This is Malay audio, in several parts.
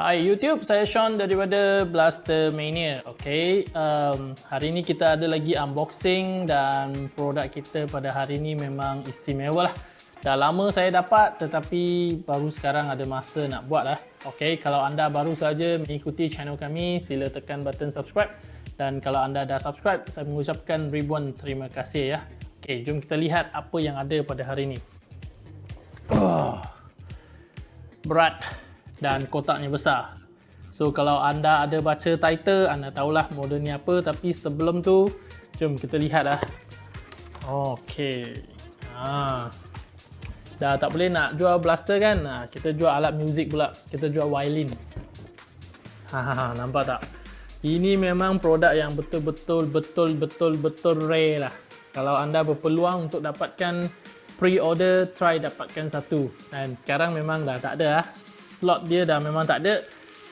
Hai YouTube, saya Sean daripada Blaster Mania. Okay, um, hari ini kita ada lagi unboxing dan produk kita pada hari ini memang istimewa lah. Dah lama saya dapat tetapi baru sekarang ada masa nak buat lah. Okay, kalau anda baru saja mengikuti channel kami, sila tekan button subscribe. Dan kalau anda dah subscribe, saya mengucapkan ribuan terima kasih ya. Okay, jom kita lihat apa yang ada pada hari ini. Oh, berat dan kotaknya besar. So kalau anda ada baca title, anda tahulah model ni apa. Tapi sebelum tu, jom kita lihat lah. Okay. Ha. Dah tak boleh nak jual blaster kan? Ha, kita jual alat muzik pula. Kita jual violin. Ha, ha, ha, nampak tak? Ini memang produk yang betul-betul betul-betul betul rare lah. Kalau anda berpeluang untuk dapatkan pre-order, try dapatkan satu. Dan sekarang memang dah tak ada lah slot dia dah memang tak ada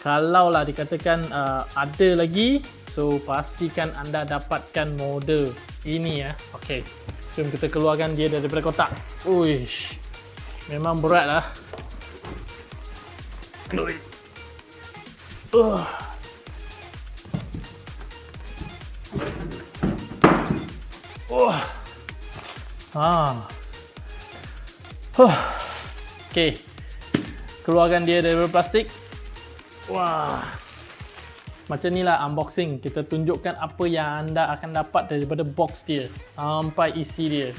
kalau lah dikatakan uh, ada lagi so pastikan anda dapatkan model ini ya ok jom kita keluarkan dia daripada kotak uish memang berat lah uh. Oh. Ah. Huh. Okay keluarkan dia daripada plastik. Wah. Macam ni lah unboxing. Kita tunjukkan apa yang anda akan dapat daripada box dia sampai isi dia.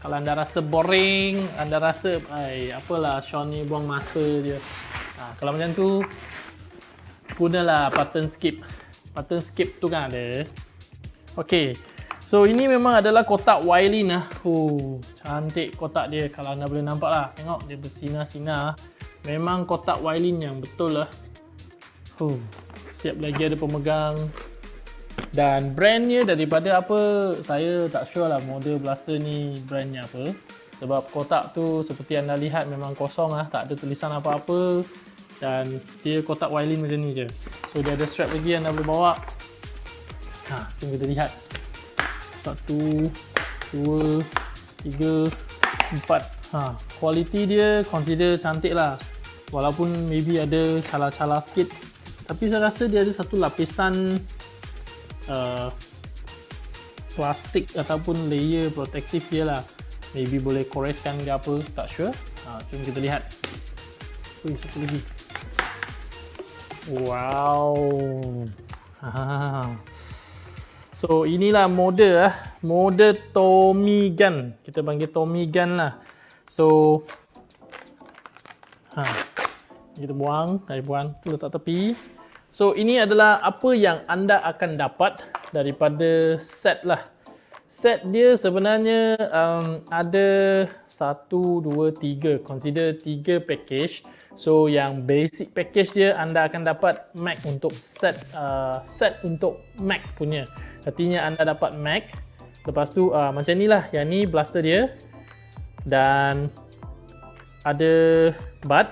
Kalau anda rasa boring anda rasa ay, apalah Sean ni buang masa dia. Ha, kalau macam tu gunalah button skip. Button skip tu kan ada. Ok so ini memang adalah kotak Wiley lah uh, cantik kotak dia. Kalau anda boleh nampak lah. Tengok dia bersinar-sinar Memang kotak Wylin yang betul lah. Huh, siap lagi ada pemegang. Dan brandnya daripada apa, saya tak sure lah model blaster ni brandnya apa. Sebab kotak tu seperti anda lihat memang kosong lah, tak ada tulisan apa-apa. Dan dia kotak Wylin macam ni je. So dia ada strap lagi yang anda boleh bawa. Ha, jom kita lihat. Satu, dua, tiga, empat. Ha, kualiti dia consider cantik lah walaupun maybe ada calar-calar sikit tapi saya rasa dia ada satu lapisan uh, plastik ataupun layer protektif dia lah. Maybe boleh koreskan ke apa tak sure. Ha, jom kita lihat. Ui, satu lagi? Wow. So inilah mode lah mode Tommy Gun kita panggil Tommy Gun lah. So ha, kita buang, saya buang, tu letak tepi. So ini adalah apa yang anda akan dapat daripada set lah. Set dia sebenarnya um, ada satu, dua, tiga. Consider tiga package. So yang basic package dia anda akan dapat Mac untuk set uh, set untuk Mac punya. Artinya anda dapat Mac. Lepas tu uh, macam ni lah. Yang ni blaster dia. Dan ada bud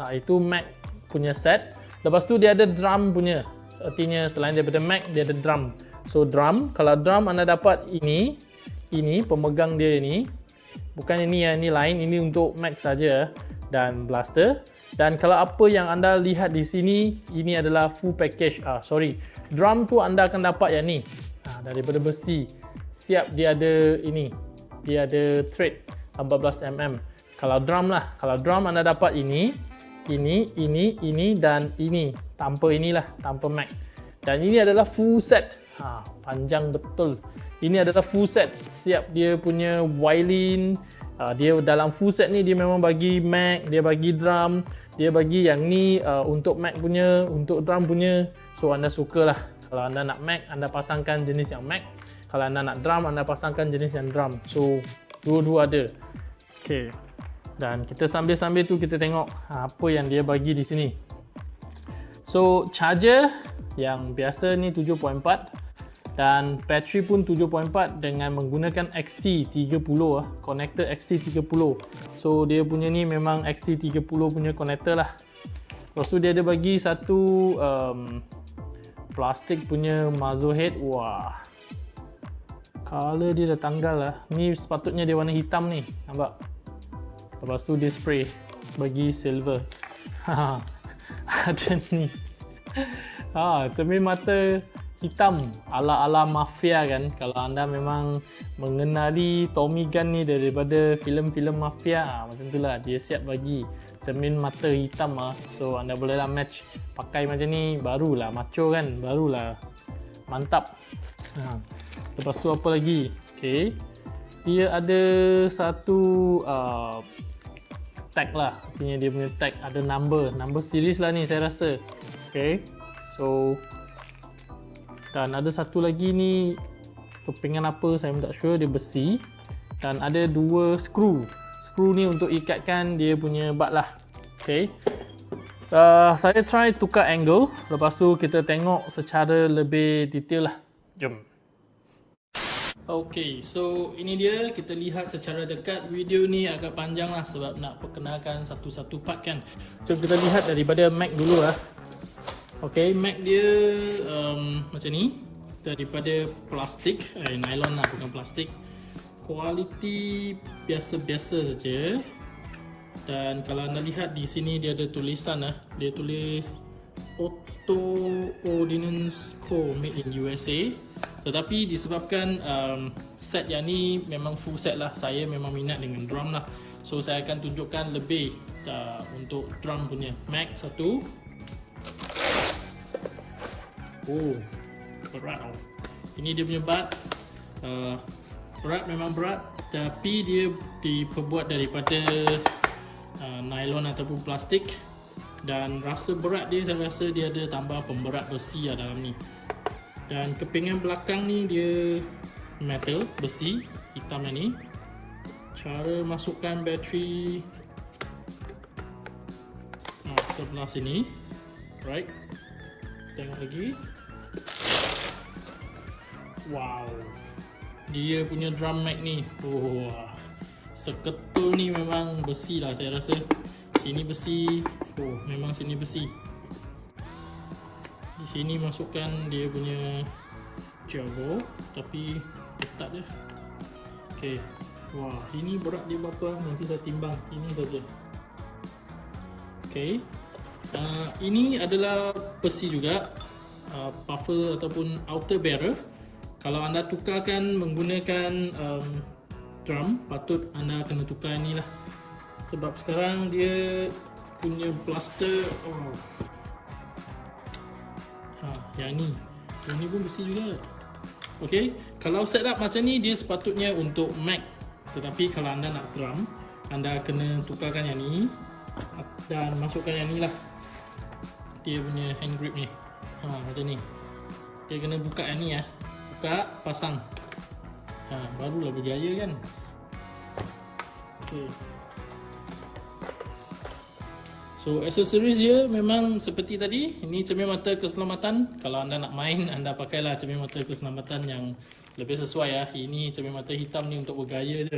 Ha, itu Mac punya set. Lepas tu dia ada drum punya. Artinya selain daripada Mac, dia ada drum. So drum, kalau drum anda dapat ini, ini pemegang dia ini. Bukan ini yang ini lain, ini untuk Mac saja dan blaster. Dan kalau apa yang anda lihat di sini, ini adalah full package. Ah, sorry, drum tu anda akan dapat yang ni. Ha, daripada besi. Siap dia ada ini. Dia ada thread 14mm. Kalau drum lah, kalau drum anda dapat ini, ini, ini, ini dan ini tanpa inilah, tanpa Mac. Dan ini adalah full set. Ha, panjang betul. Ini adalah full set. Siap dia punya violin. Ha, dia dalam full set ni dia memang bagi Mac, dia bagi drum, dia bagi yang ni uh, untuk Mac punya, untuk drum punya. So anda sukalah. Kalau anda nak Mac, anda pasangkan jenis yang Mac. Kalau anda nak drum, anda pasangkan jenis yang drum. So dua-dua ada. Okay. Dan kita sambil-sambil tu kita tengok apa yang dia bagi di sini. So charger yang biasa ni 7.4 dan battery pun 7.4 dengan menggunakan XT30 ah, connector XT30. So dia punya ni memang XT30 punya connector lah. Lepas tu dia ada bagi satu um, plastik punya muzzle head. Wah. Color dia dah tanggal lah. Ni sepatutnya dia warna hitam ni. Nampak? Lepas tu dia spray bagi silver. ada ni. Ha, cermin mata hitam ala-ala mafia kan. Kalau anda memang mengenali Tommy Gunn ni daripada filem-filem mafia ha, macam itulah dia siap bagi cermin mata hitam ah so anda bolehlah match pakai macam ni. Barulah macho kan. Barulah mantap. Ha. lepas tu apa lagi? Okey dia ada satu uh, tag lah. Artinya dia punya tag ada number. Number series lah ni saya rasa. Okey so dan ada satu lagi ni kepingan apa saya tak sure dia besi. Dan ada dua skru. Skru ni untuk ikatkan dia punya bat lah. Ok uh, saya try tukar angle. Lepas tu kita tengok secara lebih detail lah. Jom Ok, so ini dia kita lihat secara dekat. Video ni agak panjang lah sebab nak perkenalkan satu-satu part kan. So kita lihat daripada Mac dulu lah. Okay, Mac dia um, macam ni. Daripada plastik, eh, nylon lah bukan plastik. Kualiti biasa-biasa saja. Dan kalau anda lihat di sini dia ada tulisan lah, dia tulis Auto Ordnance Co made in USA. Tetapi disebabkan um, set yang ni memang full set lah, saya memang minat dengan drum lah. So saya akan tunjukkan lebih uh, untuk drum punya Mac satu. Oh, berat oh. Ini dia punya bat. Uh, berat memang berat, tapi dia diperbuat daripada uh, nylon ataupun plastik. Dan rasa berat dia, saya rasa dia ada tambah pemberat besi lah dalam ni. Dan kepingan belakang ni dia metal, besi, hitam ni. Cara masukkan bateri uh, sebelah sini. Right. Tengok lagi. Wow. Dia punya drum mag ni. Oh. Seketul ni memang besi lah saya rasa. Sini besi. Oh, memang sini besi. Di sini masukkan dia punya jago tapi ketat je. Okey. Wah, ini berat dia berapa? Nanti saya timbang. Ini saja. Okey. Uh, ini adalah besi juga. Uh, buffer ataupun outer barrel kalau anda tukarkan menggunakan um, drum patut anda kena tukar ni lah sebab sekarang dia punya plaster oh. ha, yang ni. Yang ni pun besi juga. Ok kalau setup macam ni dia sepatutnya untuk Mac. Tetapi kalau anda nak drum anda kena tukarkan yang ni dan masukkan yang ni lah. Dia punya hand grip ni. Ha, macam ni. Dia kena buka yang ni ya. Buka, pasang. Ha, Barulah berjaya kan. Okay. So accessories dia memang seperti tadi. Ini cermin mata keselamatan. Kalau anda nak main, anda pakailah cermin mata keselamatan yang lebih sesuai ya. Ini cermin mata hitam ni untuk bergaya je.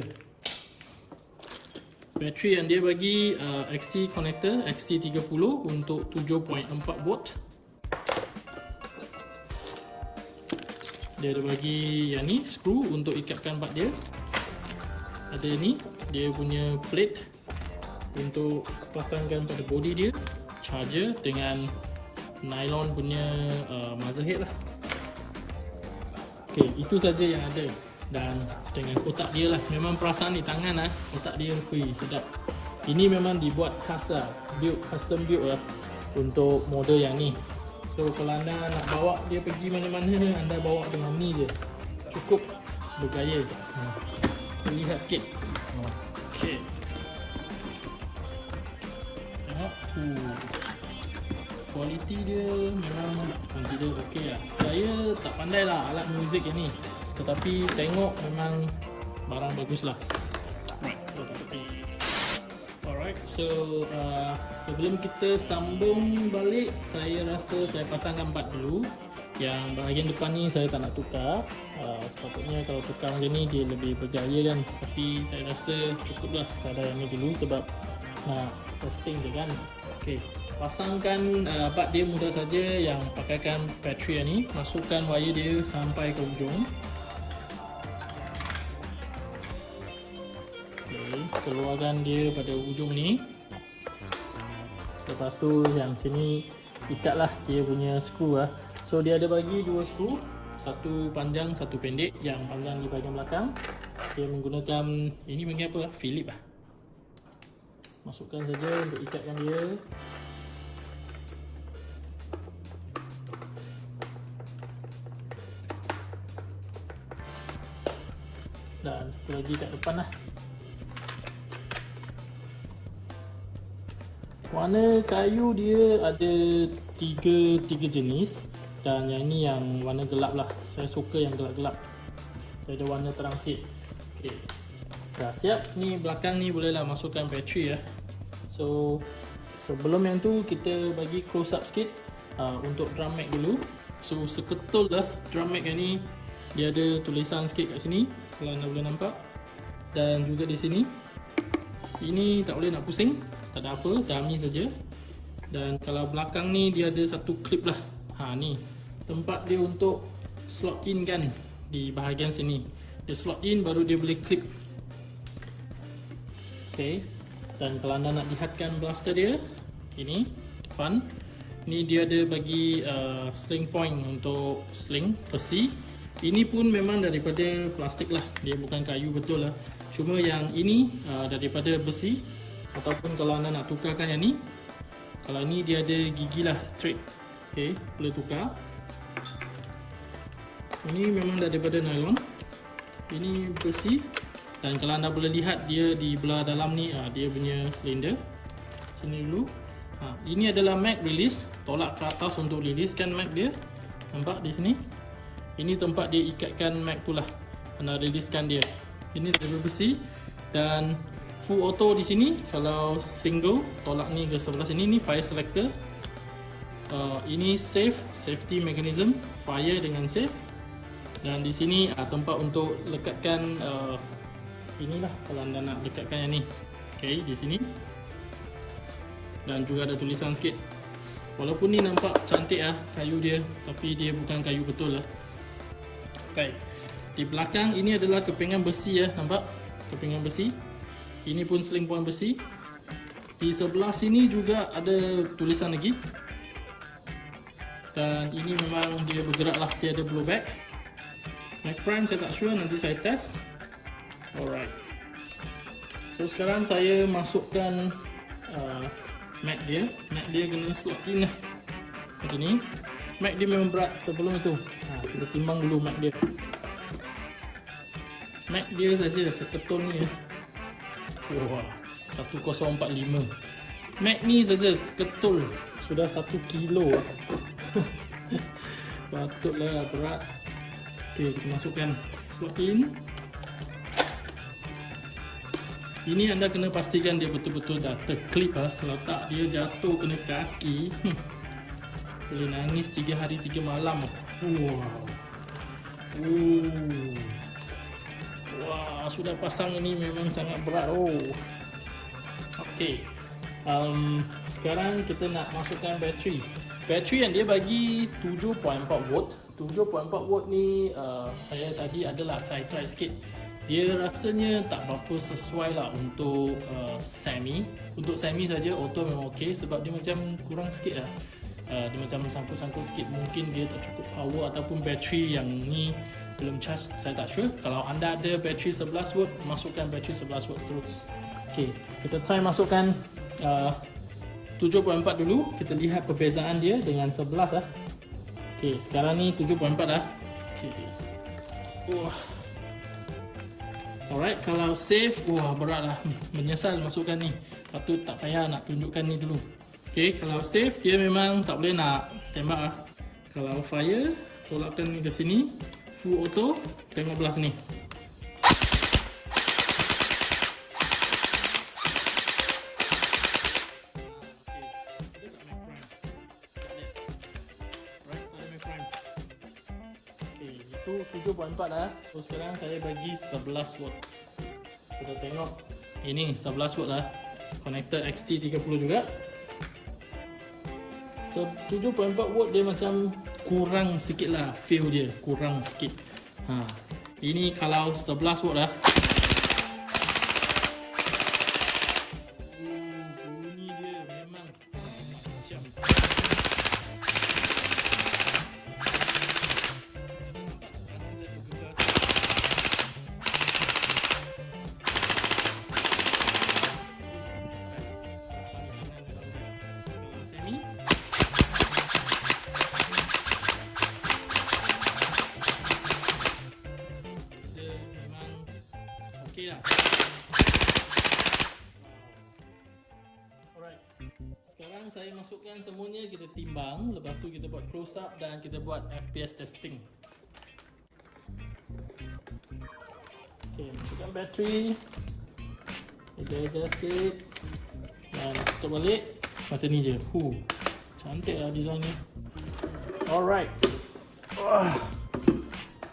Bateri yang dia bagi uh, XT connector XT30 untuk 7.4 volt. Dia ada bagi yang ni screw untuk ikatkan bat dia. Ada ni dia punya plate untuk pasangkan pada body dia charger dengan nylon punya uh, muzzle head lah. Ok itu saja yang ada. Dan dengan kotak dia lah. Memang perasaan di tangan lah kotak dia hui sedap. Ini memang dibuat khas lah build, custom build lah untuk model yang ni. So kalau anda nak bawa dia pergi mana-mana anda bawa dengan ni je. Cukup bergaya. Hmm. Lihat sikit. Okay Uh. Kualiti dia memang consider okey lah. Saya tak pandai lah alat muzik ini. Tetapi tengok memang barang bagus lah. Right, Alright, so uh, sebelum kita sambung balik, saya rasa saya pasangkan bat dulu. Yang bahagian depan ni saya tak nak tukar. Uh, sepatutnya kalau tukar macam ni dia lebih berjaya kan. Tapi saya rasa cukuplah sekadar yang ni dulu sebab nak testing je kan. Okay pasangkan uh, bat dia mudah saja yang pakaikan bateri ni. Masukkan wire dia sampai ke ujung okay, keluarkan dia pada ujung ni. Lepas tu yang sini ikatlah dia punya skru lah so dia ada bagi dua skru. Satu panjang satu pendek. Yang panjang di bahagian belakang. Dia menggunakan ini bagi apa? Philip lah masukkan saja untuk ikatkan dia. Dan satu lagi kat depan lah. Warna kayu dia ada tiga tiga jenis. Dan yang ni yang warna gelap lah. Saya suka yang gelap-gelap. Saya ada warna terang sikit. Okay. Dah siap ni belakang ni bolehlah masukkan bateri ya. So sebelum yang tu kita bagi close up sikit uh, untuk drum mag dulu. So seketul lah drum mag yang ni. Dia ada tulisan sikit kat sini kalau anda boleh nampak. Dan juga di sini. Ini tak boleh nak pusing tak ada apa dummy saja. Dan kalau belakang ni dia ada satu clip lah. Ha ni. Tempat dia untuk slot in kan di bahagian sini. Dia slot in baru dia boleh clip ok dan kalau anda nak lihatkan blaster dia ini depan. Ni dia ada bagi uh, sling point untuk sling besi. Ini pun memang daripada plastik lah. Dia bukan kayu betul lah. Cuma yang ini uh, daripada besi. Ataupun kalau anda nak tukarkan yang ni kalau ni dia ada gigi lah thread. Ok boleh tukar. Ini memang daripada nylon. Ini besi dan kalau anda boleh lihat dia di belah dalam ni uh, dia punya silinder sini dulu. Ha, ini adalah mag release tolak ke atas untuk riliskan mag dia. Nampak di sini? Ini tempat dia ikatkan mag tu lah. Anda riliskan dia. Ini dari besi. Dan full auto di sini kalau single tolak ni ke sebelah sini ni fire selector. Uh, ini safe safety mechanism fire dengan safe. Dan di sini uh, tempat untuk lekatkan uh, inilah kalau anda nak lekatkan yang ni okay, di sini dan juga ada tulisan sikit walaupun ni nampak cantik ah kayu dia tapi dia bukan kayu betul lah Baik. Di belakang ini adalah kepingan besi ya, nampak? Kepingan besi. Ini pun point besi. Di sebelah sini juga ada tulisan lagi. Dan ini memang dia bergerak lah, dia ada blowback. Mac Prime saya tak sure, nanti saya test. Alright. So sekarang saya masukkan uh, Mac dia. Mac dia kena slot in lah. Macam ni. Mac dia memang berat sebelum itu ha, Kita timbang dulu Mac dia Mac dia saja seketul ni. Wah 1045 Mac ni saja seketul Sudah 1 kilo Patutlah berat Ok kita masukkan slot in Ini anda kena pastikan dia betul-betul dah terklip lah. Kalau tak dia jatuh kena kaki boleh nangis 3 hari 3 malam wow. Uh. Wah, sudah pasang ini memang sangat berat oh. Okey. Um, sekarang kita nak masukkan bateri. Bateri yang dia bagi 7.4 volt. 7.4 volt ni uh, saya tadi adalah try-try sikit. Dia rasanya tak berapa sesuai lah untuk uh, semi. Untuk semi saja auto memang okey sebab dia macam kurang sikit lah. Uh, dia macam sangkut-sangkut sikit. Mungkin dia tak cukup power ataupun bateri yang ni belum charge. Saya tak sure. Kalau anda ada bateri 11 volt masukkan bateri 11 volt terus. Ok kita try masukkan uh, 7.4 dulu. Kita lihat perbezaan dia dengan 11 lah. Ok sekarang ni 7.4 dah ok wah alright kalau safe wah berat lah menyesal masukkan ni patut tak payah nak tunjukkan ni dulu Okay, kalau safe dia memang tak boleh nak tembak lah. Kalau fire, tolakkan ke sini. Full auto, tengok belah sini. 7.4 lah So sekarang saya bagi 11 watt Kita tengok. Ini 11 watt lah. Connector XT30 juga. 7.4 watt dia macam kurang sikit lah. Feel dia kurang sikit. Ha. ini kalau 11 watt lah close up dan kita buat FPS testing. Okey, masukkan bateri. Kita adjust it. Dan tutup balik. Macam ni je. Huh. Cantik lah design ni. Alright. Oh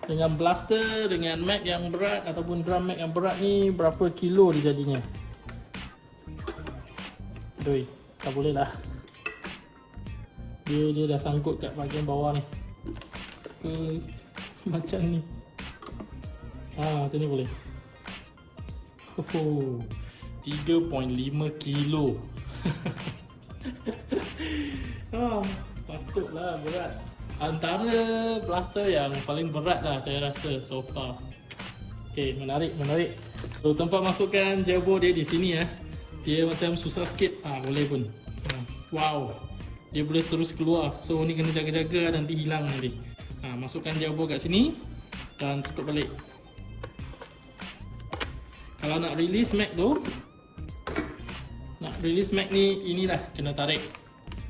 dengan blaster dengan mag yang berat ataupun drum mag yang berat ni berapa kilo dia jadinya Doi, tak boleh lah dia dia dah sangkut kat bahagian bawah ni. Ke macam ni? Ah macam ni boleh. Oh 3.5 kilo. Ah patutlah berat. Antara blaster yang paling berat lah saya rasa so far. Ok menarik menarik. So tempat masukkan jawbo dia di sini ya dia macam susah sikit. Ah boleh pun. Ah, wow dia boleh terus keluar. So ni kena jaga-jaga nanti hilang nanti. Ha, masukkan jawbo kat sini dan tutup balik. Kalau nak release mag tu nak release mag ni inilah kena tarik.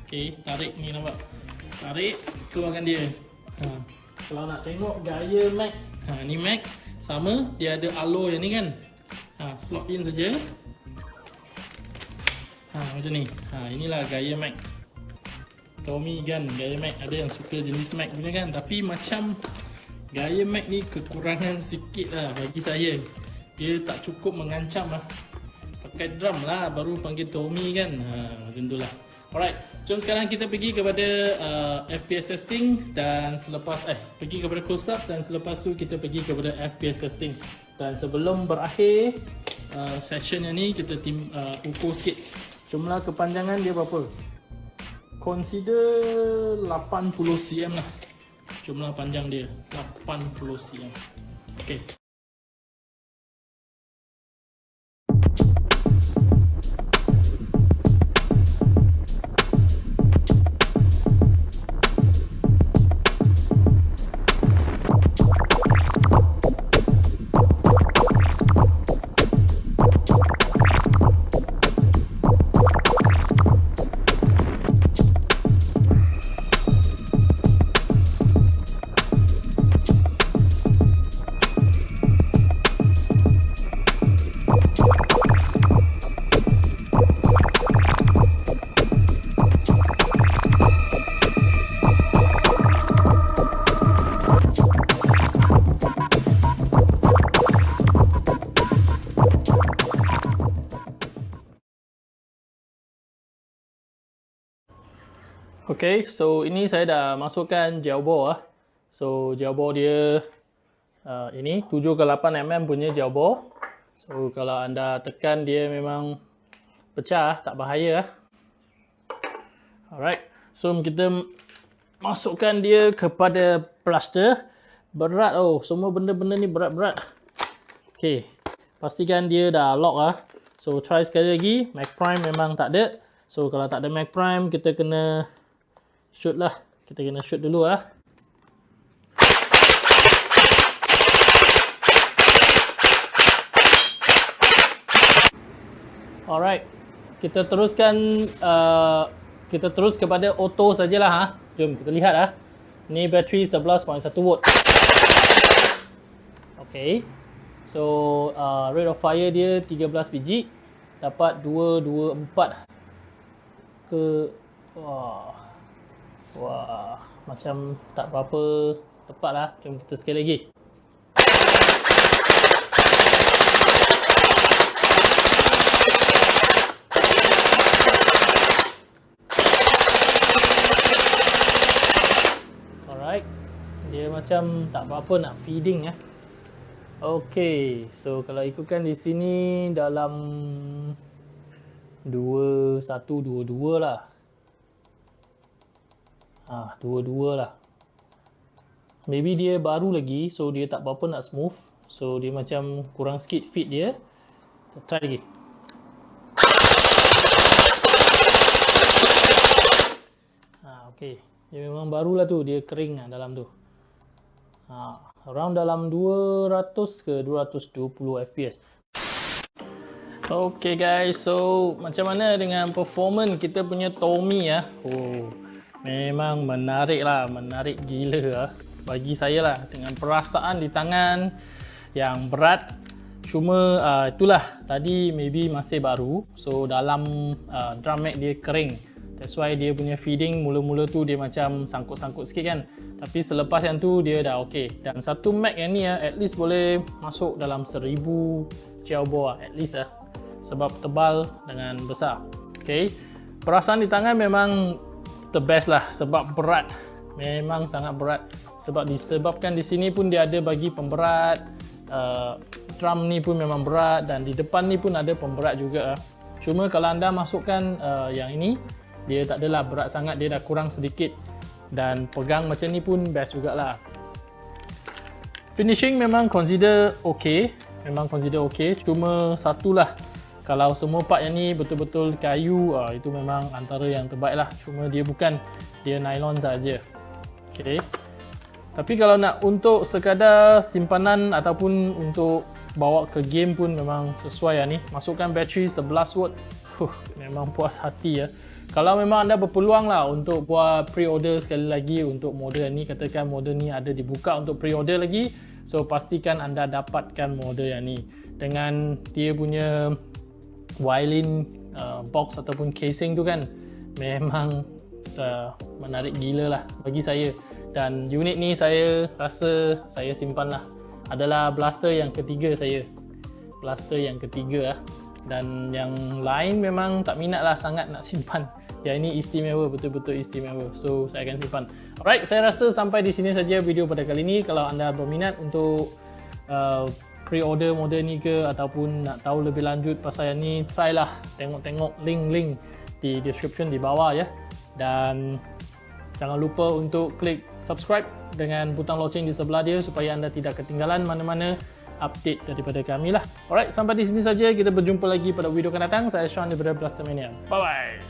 Ok tarik ni nampak? Tarik keluarkan dia. Ha. kalau nak tengok gaya Mac ha, ni Mac sama dia ada alloy yang ni kan? Ha, slot in saja. Ha, macam ni. Ha, inilah gaya Mac Tommy kan gaya Mac ada yang suka jenis Mac punya kan. Tapi macam gaya Mac ni kekurangan sikit lah bagi saya. Dia tak cukup mengancam lah. Pakai drum lah baru panggil Tommy kan. Ha, macam tu lah. Alright, jom sekarang kita pergi kepada uh, FPS testing dan selepas eh pergi kepada close up dan selepas tu kita pergi kepada FPS testing. Dan sebelum berakhir uh, session yang ni kita tim uh, ukur sikit jumlah kepanjangan dia berapa. Consider 80 cm lah. Jumlah panjang dia 80 cm. Okay. Okay, so ini saya dah masukkan gel ball ah. So gel ball dia uh, ini 7 ke 8 mm punya gel ball. So kalau anda tekan dia memang pecah, tak bahaya ah. Alright, so kita masukkan dia kepada plaster. Berat oh, semua benda-benda ni berat-berat. Okay, pastikan dia dah lock ah. So try sekali lagi, Mac Prime memang tak ada. So kalau tak ada Mac Prime, kita kena shoot lah kita kena shoot dulu lah alright kita teruskan uh, kita terus kepada auto sajalah ha. Jom kita lihat ha. Ni bateri 11.1 volt. Okay. So uh, rate of fire dia 13 biji. Dapat 2, 2, 4. Ke... Wah. Wah. Macam tak berapa tepat lah. Jom kita sekali lagi. dia macam tak apa-apa nak feeding ya. Okey, so kalau ikutkan di sini dalam 2 1 2 2 lah. Ah, 2 2 lah. Maybe dia baru lagi so dia tak apa-apa nak smooth. So dia macam kurang sikit feed dia. Try lagi. Ah, okey. Dia memang barulah tu, dia kering lah dalam tu. Ha, around dalam 200 ke 220 fps. Okay guys, so macam mana dengan performance kita punya Tommy ya? Oh, memang menarik lah, menarik gila lah bagi saya lah dengan perasaan di tangan yang berat. Cuma uh, itulah tadi maybe masih baru, so dalam uh, drum mag dia kering. That's why dia punya feeding mula-mula tu dia macam sangkut-sangkut sikit kan. Tapi selepas yang tu dia dah okey. Dan satu Mac yang ni ya, at least boleh masuk dalam 1000 ciao at least lah. Sebab tebal dengan besar. Okay. Perasaan di tangan memang the best lah sebab berat. Memang sangat berat. Sebab disebabkan di sini pun dia ada bagi pemberat. Uh, drum ni pun memang berat dan di depan ni pun ada pemberat juga. Cuma kalau anda masukkan uh, yang ini, dia tak adalah berat sangat dia dah kurang sedikit dan pegang macam ni pun best jugalah finishing memang consider ok memang consider ok cuma satulah kalau semua part yang ni betul-betul kayu uh, itu memang antara yang terbaik lah. Cuma dia bukan dia nylon saja. ok tapi kalau nak untuk sekadar simpanan ataupun untuk bawa ke game pun memang sesuai lah ni. Masukkan bateri 11 watt huh, memang puas hati ya. Kalau memang anda berpeluang lah untuk buat pre-order sekali lagi untuk model ni katakan model ni ada dibuka untuk pre-order lagi so pastikan anda dapatkan model yang ni. Dengan dia punya violin uh, box ataupun casing tu kan memang uh, menarik gila lah bagi saya. Dan unit ni saya rasa saya simpan lah. Adalah blaster yang ketiga saya. Blaster yang ketiga lah. Dan yang lain memang tak minat lah sangat nak simpan. Yang ini istimewa, betul-betul istimewa. So saya akan simpan. Alright, saya rasa sampai di sini saja video pada kali ini. Kalau anda berminat untuk uh, pre-order model ni ke ataupun nak tahu lebih lanjut pasal yang ni try lah tengok-tengok link-link di description di bawah ya dan jangan lupa untuk klik subscribe dengan butang loceng di sebelah dia supaya anda tidak ketinggalan mana-mana update daripada kami lah. Alright, sampai di sini saja. Kita berjumpa lagi pada video akan datang. Saya Sean daripada Blastermania. Bye-bye.